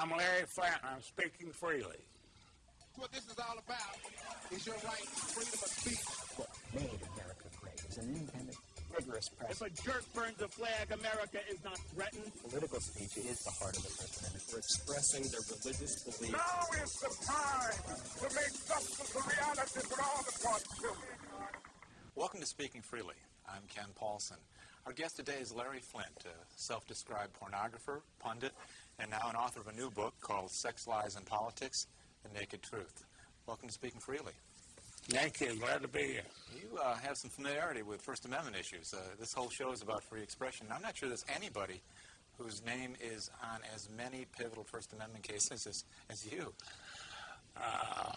I'm Larry Flanton. I'm speaking freely. What this is all about is your right to freedom of speech. What made America great is an independent, rigorous press. If a jerk burns a flag, America is not threatened. Political speech is the heart of the First Amendment. For expressing their religious beliefs. Now is the time to make justice a reality for all the children. Welcome to Speaking Freely. I'm Ken Paulson. Our guest today is Larry Flynt, a self-described pornographer, pundit, and now an author of a new book called Sex, Lies, and Politics, The Naked Truth. Welcome to Speaking Freely. Thank you. Glad to be here. You uh, have some familiarity with First Amendment issues. Uh, this whole show is about free expression. I'm not sure there's anybody whose name is on as many pivotal First Amendment cases as, as you. Uh,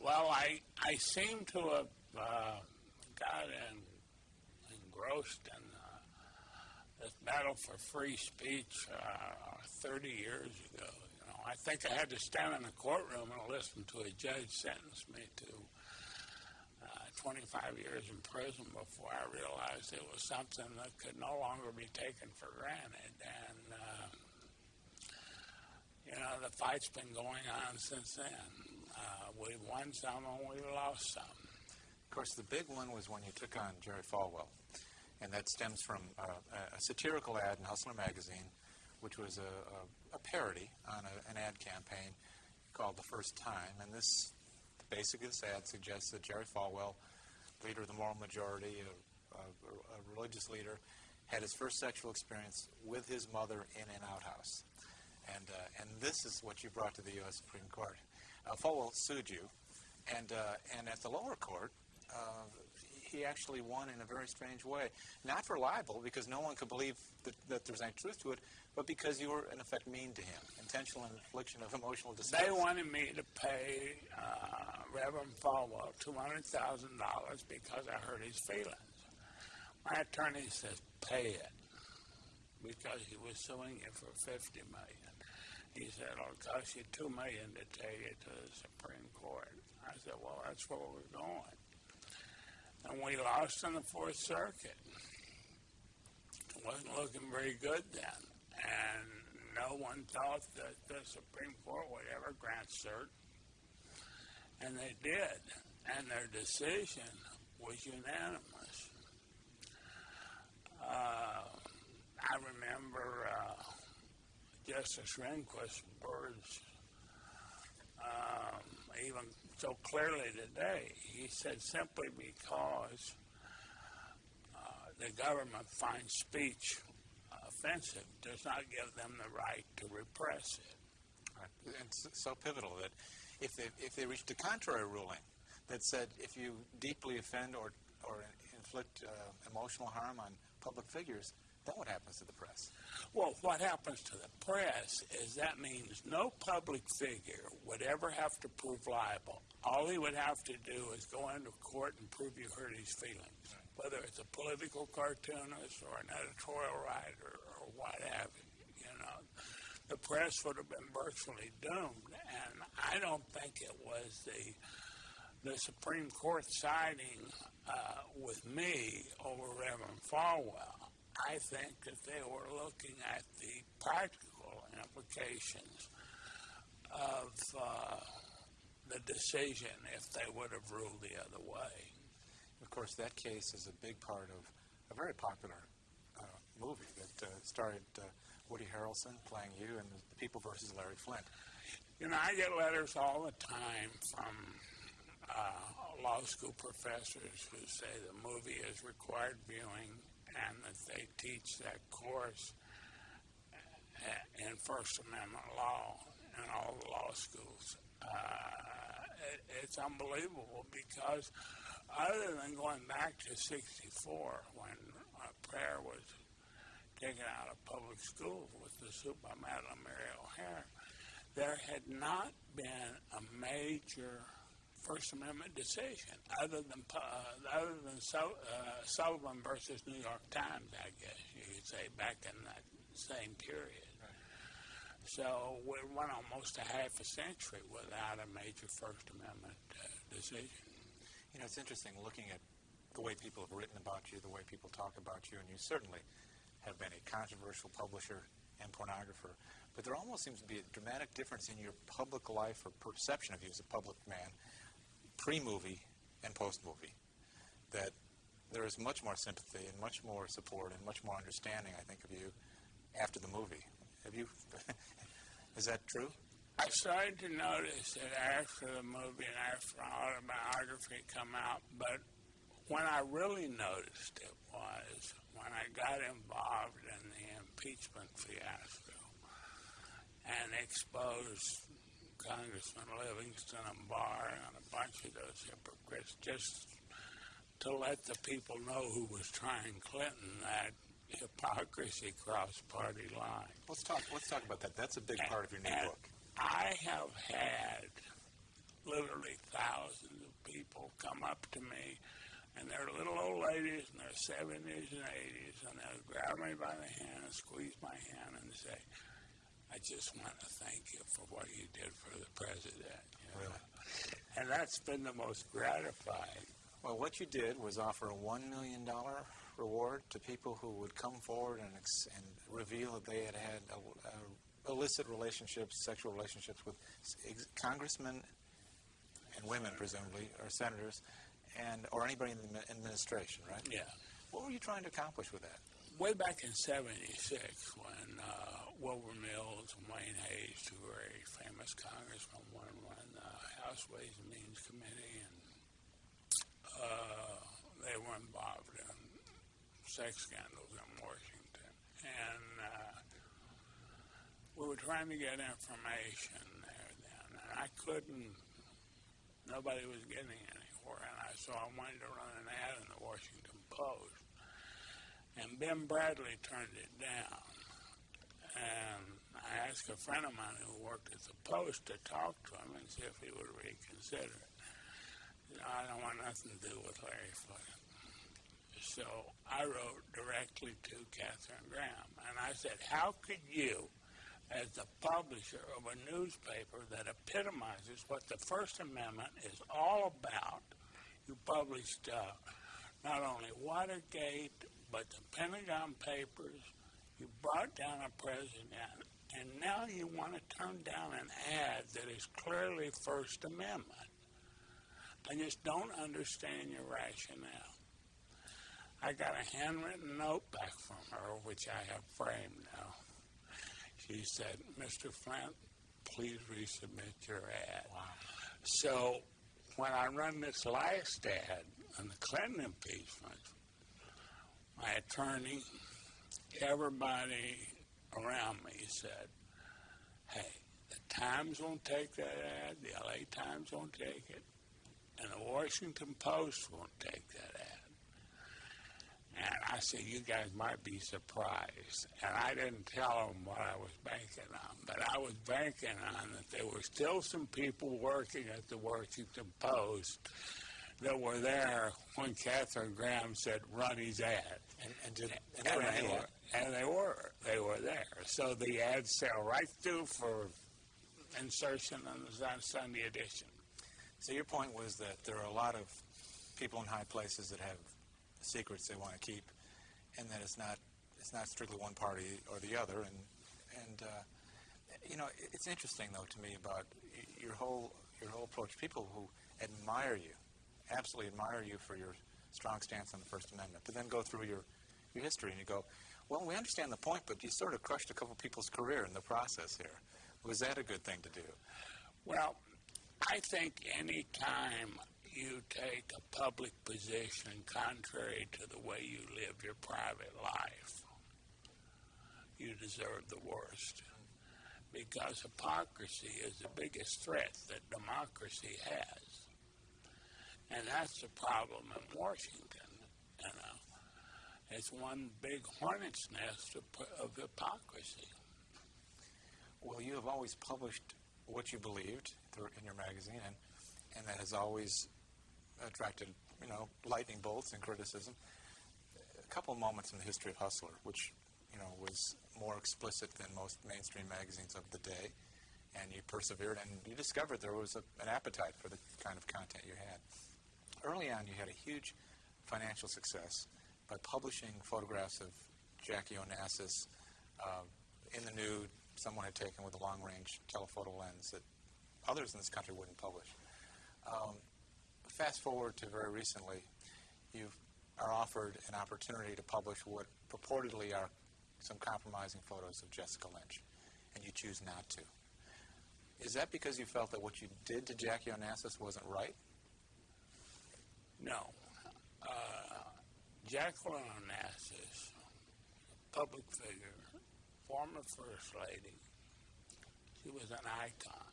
well, I I seem to have uh, got engrossed in this battle for free speech uh, 30 years ago. You know, I think I had to stand in a courtroom and listen to a judge sentence me to uh, 25 years in prison before I realized it was something that could no longer be taken for granted. And uh, you know, the fight's been going on since then. Uh, we won some and we lost some. Of course, the big one was when you took on Jerry Falwell, and that stems from uh, a satirical ad in Hustler magazine, which was a, a, a parody on a, an ad campaign called The First Time. And this, basically, this ad suggests that Jerry Falwell, leader of the moral majority, a, a religious leader, had his first sexual experience with his mother in an outhouse. And, uh, and this is what you brought to the U.S. Supreme Court. Uh, Falwell sued you, and, uh, and at the lower court, uh, he actually won in a very strange way. Not for libel, because no one could believe that, that there's any truth to it, but because you were, in effect, mean to him. Intentional infliction of emotional distress. They wanted me to pay uh, Reverend Falwell $200,000 because I hurt his feelings. My attorney says, pay it, because he was suing you for 50 million. He said, it'll cost you 2 million to take it to the Supreme Court. I said, well, that's where we're going and we lost in the Fourth Circuit. It wasn't looking very good then, and no one thought that the Supreme Court would ever grant cert, and they did, and their decision was unanimous. Uh, I remember uh, Justice Rehnquist's words um, even so clearly today. He said simply because uh, the government finds speech offensive does not give them the right to repress it. Right. And so pivotal that if they, if they reached a contrary ruling that said if you deeply offend or, or inflict uh, emotional harm on public figures, then what happens to the press? Well, what happens to the press is that means no public figure would ever have to prove libel. All he would have to do is go into court and prove you hurt his feelings, whether it's a political cartoonist or an editorial writer or what have you. You know, the press would have been virtually doomed, and I don't think it was the the Supreme Court siding uh, with me over Reverend Falwell. I think that they were looking at the practical implications of uh, the decision if they would have ruled the other way. Of course, that case is a big part of a very popular uh, movie that uh, starred uh, Woody Harrelson playing you and The People versus Larry Flynt. You know, I get letters all the time from uh, law school professors who say the movie is required viewing and that teach that course in First Amendment law in all the law schools. Uh, it, it's unbelievable because other than going back to 64 when prayer was taken out of public schools with the suit by Madalyn Murray O'Hair, there had not been a major First Amendment decision, other than uh, other than so, uh, Sullivan versus New York Times, I guess you could say, back in that same period. Right. So we went almost a half a century without a major First Amendment uh, decision. You know, it's interesting looking at the way people have written about you, the way people talk about you, and you certainly have been a controversial publisher and pornographer. but there almost seems to be a dramatic difference in your public life or perception of you as a public man, pre-movie and post-movie. That there is much more sympathy and much more support and much more understanding, I think, of you after the movie. Have you? is that true? I started to notice it after the movie and after autobiography come out, but when I really noticed it was when I got involved in the impeachment fiasco and exposed Congressman Livingston and Barr and a bunch of those hypocrites just to let the people know who was trying Clinton that hypocrisy crossed party lines. Let's talk. Let's talk about that. That's a big part of your new book. I have had literally thousands of people come up to me, and they're little old ladies in their 70s and 80s, and they'll grab me by the hand, and squeeze my hand, and say, I just want to thank you for what you did for the president. you know. Really? And that's been the most gratifying. Well, what you did was offer a one million dollar reward to people who would come forward and, ex- and reveal that they had had a, a illicit relationships, sexual relationships with ex- congressmen and women, presumably, or senators, and or anybody in the administration, right? Yeah. What were you trying to accomplish with that? way back in '76, when uh, Wilbur Mills and Wayne Hayes, two very famous congressmen, one ran the House Ways and Means Committee, and uh, they were involved in sex scandals in Washington, and uh, we were trying to get information there then, and I couldn't. Nobody was getting anywhere, and I so I wanted to run an ad in the Washington Post. And Ben Bradlee turned it down. And I asked a friend of mine who worked at the Post to talk to him and see if he would reconsider I don't want nothing to do with Larry Flynt. So I wrote directly to Katharine Graham. And I said, How could you, as the publisher of a newspaper that epitomizes what the First Amendment is all about, you published uh, not only Watergate, but the Pentagon Papers. You brought down a president, and now you want to turn down an ad that is clearly First Amendment. I just don't understand your rationale. I got a handwritten note back from her, which I have framed now. She said, Mr. Flynt, please resubmit your ad. So when I run this last ad on the Clinton impeachment, my attorney, everybody around me said, hey, the Times won't take that ad, the LA Times won't take it, and the Washington Post won't take that ad. And I said, you guys might be surprised. And I didn't tell them what I was banking on, but I was banking on that there were still some people working at the Washington Post that were there when Katharine Graham said, run his ad. And, and did and And they were they any- were, and they were, they were there. So the ads sail right through for insertion in the Sunday edition. So your point was that there are a lot of people in high places that have secrets they want to keep, and that it's not it's not strictly one party or the other. And and uh, you know it's interesting though to me about your whole your whole approach. People who admire you, absolutely admire you for your strong stance on the First Amendment, but then go through your your history and you go, well, we understand the point, but you sort of crushed a couple people's career in the process here. Was that a good thing to do? Well, I think any time you take a public position contrary to the way you live your private life, you deserve the worst. Because hypocrisy is the biggest threat that democracy has. And that's the problem in Washington, you know. It's one big hornet's nest of, of hypocrisy. Well, you have always published what you believed through, in your magazine, and, and that has always attracted, you know, lightning bolts and criticism. A couple moments in the history of Hustler, which, you know, was more explicit than most mainstream magazines of the day, and you persevered, and you discovered there was a, an appetite for the kind of content you had. Early on, you had a huge financial success by publishing photographs of Jackie Onassis uh, in the nude, someone had taken with a long-range telephoto lens that others in this country wouldn't publish. Um, fast forward to very recently, you are offered an opportunity to publish what purportedly are some compromising photos of Jessica Lynch, and you choose not to. Is that because you felt that what you did to Jackie Onassis wasn't right? No. Uh, Jacqueline Onassis, public figure, former First Lady, she was an icon.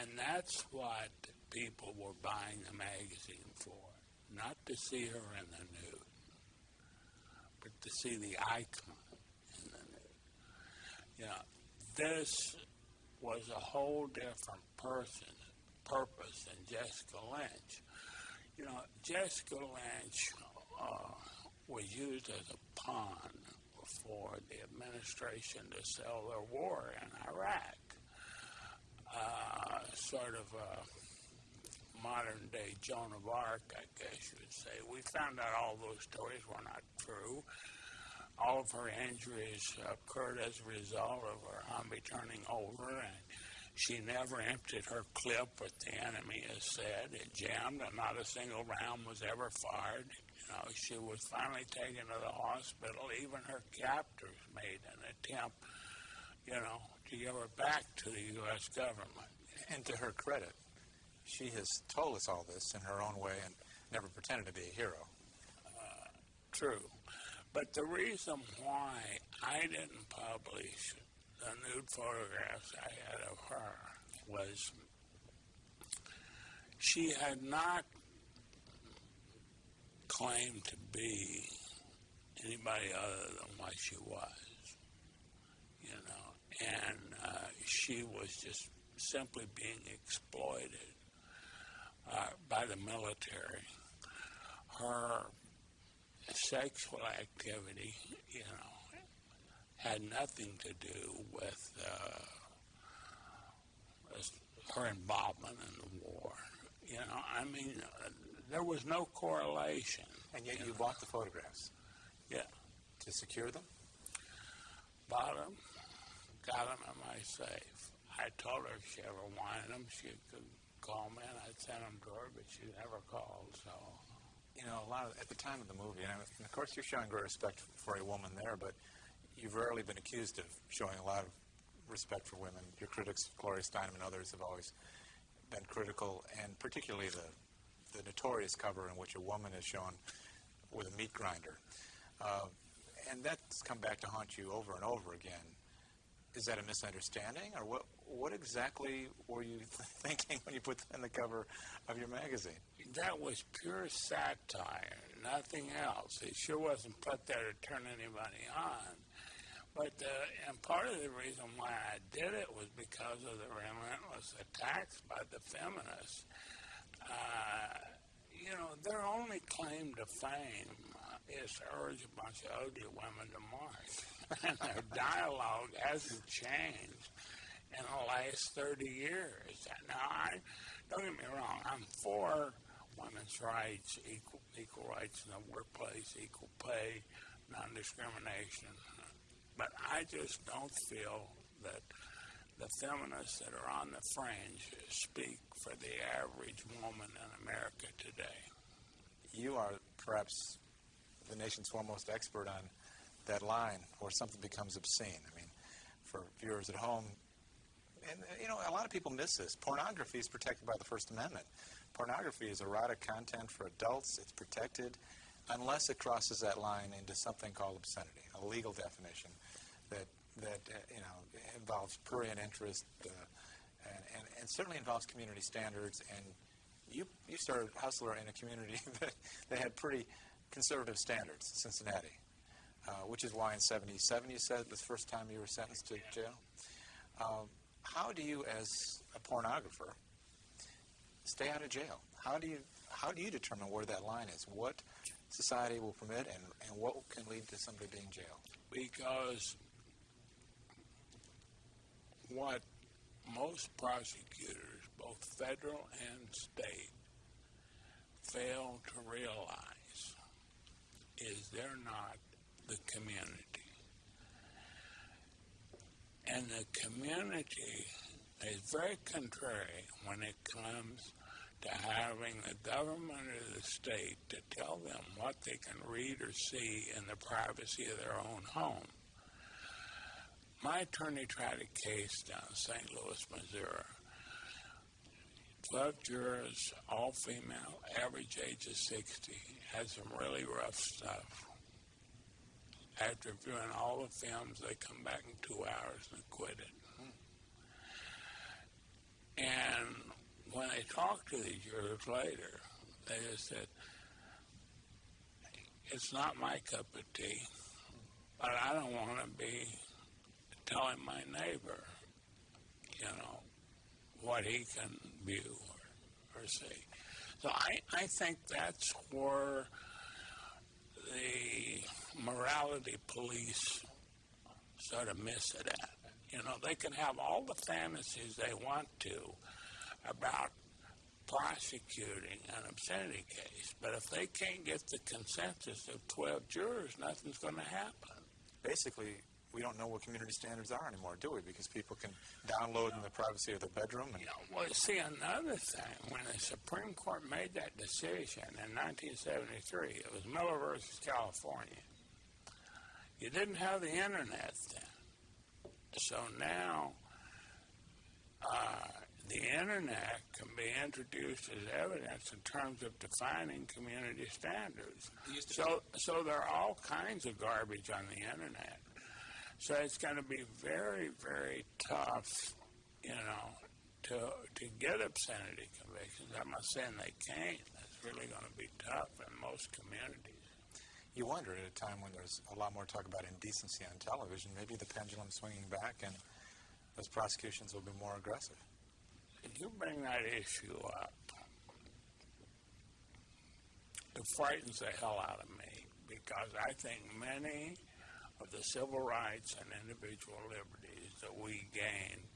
And that's what people were buying the magazine for. Not to see her in the nude, but to see the icon in the nude. Know, this was a whole different person, purpose than Jessica Lynch. You know, Jessica Lynch uh, was used as a pawn for the administration to sell their war in Iraq. Uh, sort of a modern day Joan of Arc, I guess you would say. We found out all those stories were not true. All of her injuries occurred as a result of her Humvee turning over, and she never emptied her clip with the enemy, as said. It jammed, and not a single round was ever fired. You know, she was finally taken to the hospital. Even her captors made an attempt, you know, to give her back to the U.S. government. And to her credit, she has told us all this in her own way and never pretended to be a hero. Uh, true. But the reason why I didn't publish the nude photographs I had of her was she had not claimed to be anybody other than what she was, you know, and uh, she was just simply being exploited uh, by the military. Her sexual activity, you know, had nothing to do with uh, her involvement in the war. You know, I mean, uh, there was no correlation. And yet you know. bought the photographs Yeah, to secure them? bought them, got them in my safe. I told her if she ever wanted them, she could call me, and I'd send them to her, but she never called. So, You know, a lot of, at the time of the movie, and of course you're showing great respect for a woman there, but you've rarely been accused of showing a lot of respect for women. Your critics, Gloria Steinem and others, have always been critical, and particularly the, the notorious cover in which a woman is shown with a meat grinder. Uh, and that's come back to haunt you over and over again. Is that a misunderstanding, or what? What exactly were you thinking when you put that in the cover of your magazine? that was pure satire, nothing else. It sure wasn't put there to turn anybody on. But uh, and part of the reason why I did it was because of the relentless attacks by the feminists. Uh, you know, their only claim to fame is to urge a bunch of ugly women to march, and their dialogue hasn't changed in the last 30 years. Now, I don't get me wrong, I'm for women's rights, equal equal rights in the workplace, equal pay, non-discrimination, but I just don't feel that the feminists that are on the fringe speak for the average woman in America today. You are perhaps the nation's foremost expert on that line where something becomes obscene. I mean, for viewers at home, and you know, a lot of people miss this. Pornography is protected by the First Amendment. Pornography is erotic content for adults. It's protected unless it crosses that line into something called obscenity, a legal definition that that uh, you know involves prurient interest uh, and, and, and certainly involves community standards. And you you started Hustler in a community that, that had pretty conservative standards, Cincinnati, uh, which is why in '77 you said the first time you were sentenced to jail. Um, how do you, as a pornographer, stay out of jail? How do you how do you determine where that line is? What society will permit, and, and what can lead to somebody being jailed? because what most prosecutors, both federal and state, fail to realize is they're not the community. And the community is very contrary when it comes to having the government of the state to tell them what they can read or see in the privacy of their own home. My attorney tried a case down in St. Louis, Missouri. 12 jurors, all female, average age of 60, had some really rough stuff. After viewing all the films, they come back in two hours and acquitted. And when I talked to these jurors later, they just said, it's not my cup of tea, but I don't want to be telling my neighbor, you know, what he can view or, or see. So I, I think that's where the morality police sort of miss it at. You know, they can have all the fantasies they want to about prosecuting an obscenity case, but if they can't get the consensus of 12 jurors, nothing's going to happen. Basically, we don't know what community standards are anymore, do we? Because people can download in the privacy of their bedroom and You know, well, see, another thing, when the Supreme Court made that decision in 1973, it was Miller versus California. You didn't have the internet then. So now, uh, the internet can be introduced as evidence in terms of defining community standards. So, so there are all kinds of garbage on the internet. So it's going to be very, very tough, you know, to to get obscenity convictions. I'm not saying they can't. It's really going to be tough in most communities. you wonder at a time when there's a lot more talk about indecency on television, maybe the pendulum's swinging back and those prosecutions will be more aggressive. You bring that issue up, it frightens the hell out of me because I think many of the civil rights and individual liberties that we gained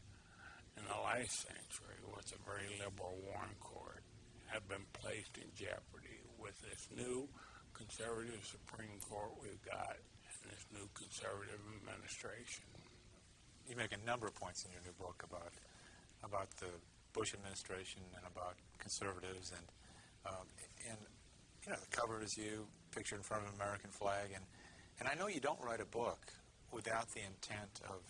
in the last century with a very liberal Warren Court have been placed in jeopardy with this new conservative Supreme Court we've got and this new conservative administration. You make a number of points in your new book about about the Bush administration and about conservatives and um, and you know the cover is you picture in front of an American flag and and I know you don't write a book without the intent of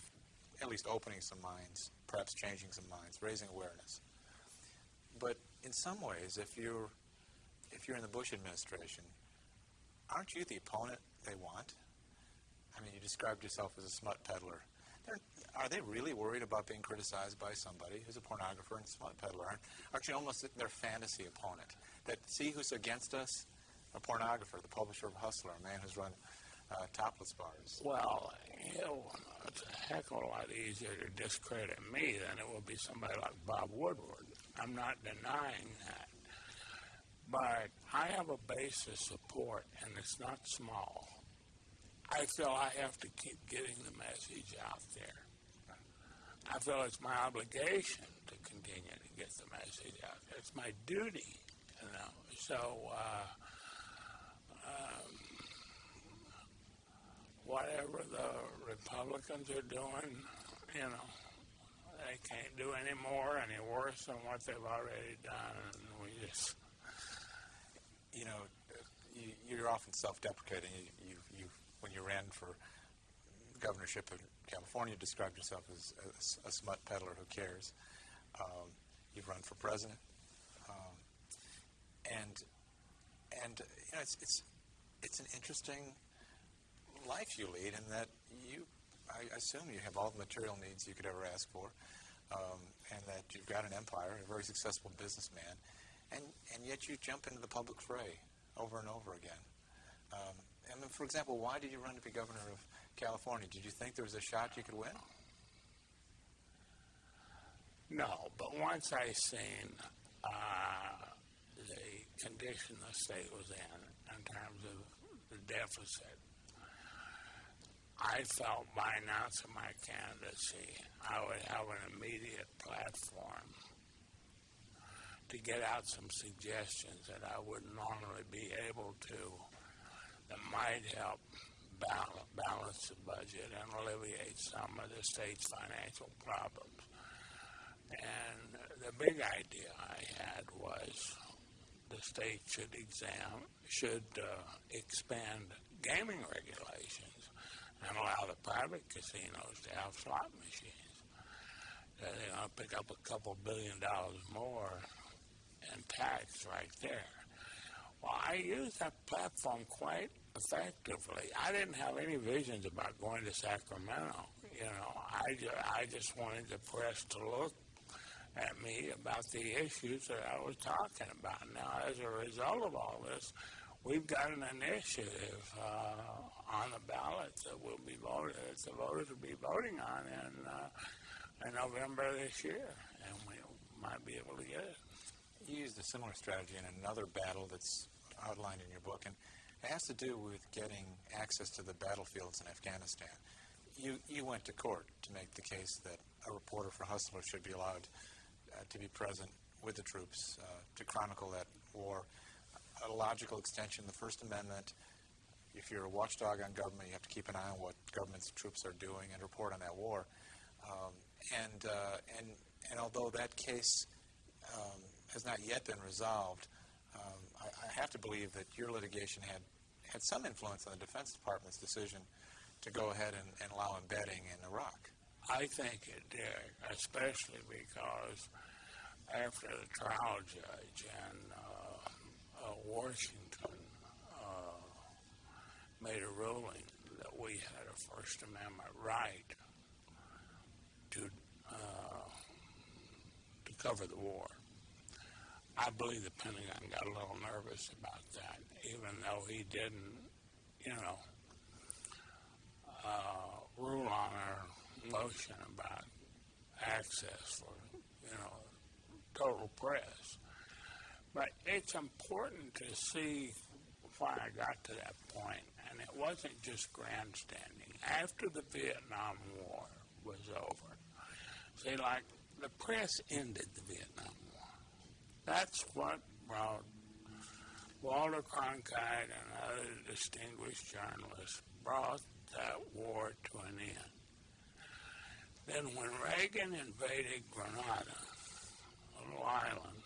at least opening some minds, perhaps changing some minds, raising awareness. But in some ways, if you're if you're in the Bush administration, aren't you the opponent they want? I mean, you described yourself as a smut peddler. Are they really worried about being criticized by somebody who's a pornographer and smut peddler? Aren't almost their fantasy opponent? That see who's against us? A pornographer, the publisher of Hustler, a man who's run uh, topless bars. Well, you know, it's a heck of a lot easier to discredit me than it would be somebody like Bob Woodward. I'm not denying that. But I have a base of support, and it's not small. I feel I have to keep getting the message out there. I feel it's my obligation to continue to get the message out. It's my duty, you know. So, uh, um, whatever the Republicans are doing, you know, they can't do any more, any worse than what they've already done, and we just You know, you, you're often self-deprecating. You, you, you, when you ran for governorship California, described yourself as a, a smut peddler who cares. Um, you've run for president, um, and and you know, it's it's it's an interesting life you lead in that you, I assume you have all the material needs you could ever ask for, um, and that you've got an empire, a very successful businessman, and, and yet you jump into the public fray over and over again. Um, I mean, for example, why did you run to be governor of California? Did you think there was a shot you could win? No, but once I seen uh, the condition the state was in, in terms of the deficit, I felt by announcing my candidacy, I would have an immediate platform to get out some suggestions that I wouldn't normally be able to that might help balance the budget and alleviate some of the state's financial problems. And the big idea I had was the state should exam, should uh, expand gaming regulations and allow the private casinos to have slot machines. Uh, they're going to pick up a couple billion dollars more in tax right there. Well, I used that platform quite effectively. I didn't have any visions about going to Sacramento. You know, I, ju- I just wanted the press to look at me about the issues that I was talking about. Now, as a result of all this, we've got an initiative uh, on the ballot that will be voted, that the voters will be voting on in, uh, in November this year, and we might be able to get it. You used a similar strategy in another battle that's outlined in your book, and it has to do with getting access to the battlefields in Afghanistan. You, you went to court to make the case that a reporter for Hustler should be allowed uh, to be present with the troops uh, to chronicle that war. A logical extension, the First Amendment, if you're a watchdog on government, you have to keep an eye on what government's troops are doing and report on that war. Um, and, uh, and, and although that case um, has not yet been resolved, I, I have to believe that your litigation had, had some influence on the Defense Department's decision to go ahead and, and allow embedding in Iraq. I think it did, especially because after the trial judge in uh, uh, Washington uh, made a ruling that we had a First Amendment right to uh, to cover the war. I believe the Pentagon got a little nervous about that, even though he didn't, you know, uh, rule on our motion about access for, you know, total press. But it's important to see why I got to that point, and it wasn't just grandstanding. After the Vietnam War was over, see, like the press ended the Vietnam. That's what brought Walter Cronkite and other distinguished journalists brought that war to an end. Then when Reagan invaded Grenada, a little island,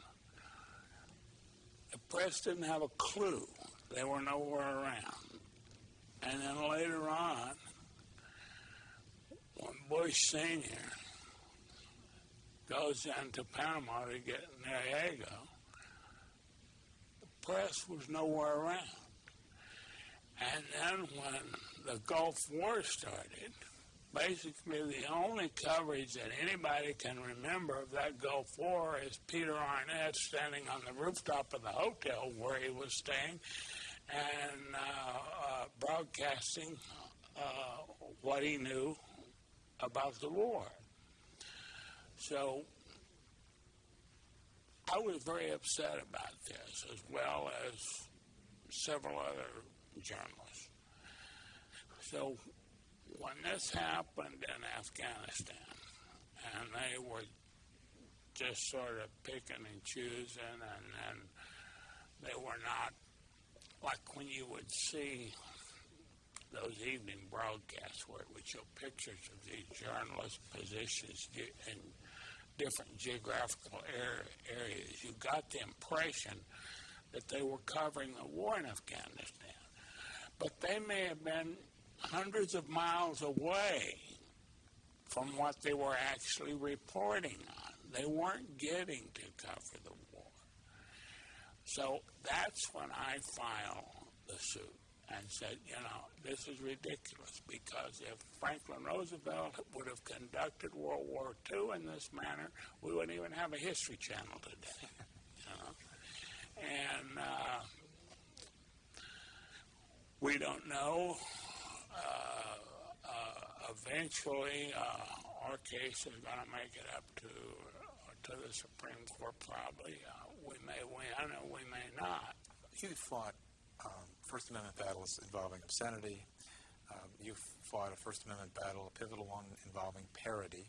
the press didn't have a clue. They were nowhere around. And then later on, when Bush Sr. goes into Panama to get Noriega, the press was nowhere around. And then when the Gulf War started, basically the only coverage that anybody can remember of that Gulf War is Peter Arnett standing on the rooftop of the hotel where he was staying and uh, uh, broadcasting uh, what he knew about the war. So I was very upset about this, as well as several other journalists. So when this happened in Afghanistan, and they were just sort of picking and choosing, and then they were not like when you would see those evening broadcasts where it would show pictures of these journalists' positions in different geographical areas. You got the impression that they were covering the war in Afghanistan, but they may have been hundreds of miles away from what they were actually reporting on. They weren't getting to cover the war. So that's when I filed the suit and said, you know, this is ridiculous because if Franklin Roosevelt would have conducted World War II in this manner, we wouldn't even have a History Channel today. You know? And uh, we don't know. Uh, uh, eventually, uh, our case is going to make it up to to the Supreme Court. Probably, uh, we may win or we may not. You fought um, First Amendment battles involving obscenity. Um, you fought a First Amendment battle, a pivotal one involving parody.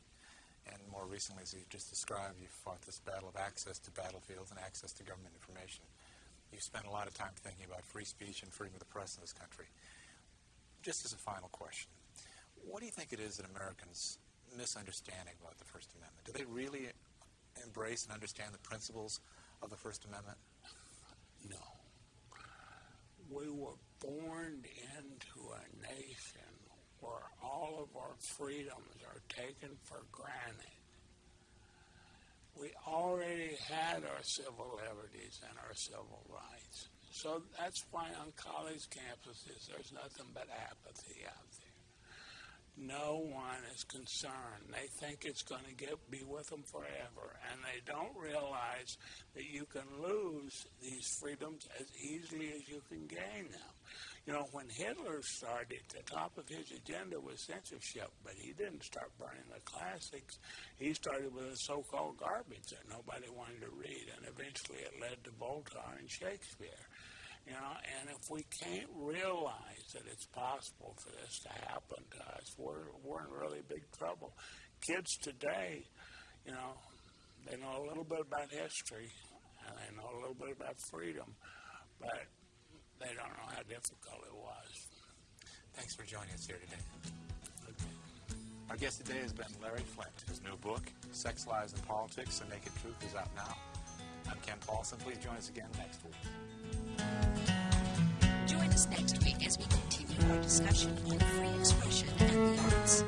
And more recently, as you just described, you fought this battle of access to battlefields and access to government information. You spent a lot of time thinking about free speech and freedom of the press in this country. just as a final question, what do you think it is that Americans misunderstanding about the First Amendment? Do they really embrace and understand the principles of the First Amendment? No. We were born into a nation where all of our freedoms are taken for granted. We already had our civil liberties and our civil rights. So that's why on college campuses there's nothing but apathy out. No one is concerned. They think it's going to get be with them forever, and they don't realize that you can lose these freedoms as easily as you can gain them. You know, when Hitler started, the top of his agenda was censorship, but he didn't start burning the classics. He started with the so-called garbage that nobody wanted to read, and eventually it led to Voltaire and Shakespeare. You know, and if we can't realize that it's possible for this to happen to us, we're, we're in really big trouble. Kids today, you know, they know a little bit about history and they know a little bit about freedom, but they don't know how difficult it was. Thanks for joining us here today. Our guest today has been Larry Flynt. His new book, Sex, Lies, and Politics, The Naked Truth, is out now. I'm Ken Paulson. Please join us again next week. Join us next week as we continue our discussion on free expression and the arts.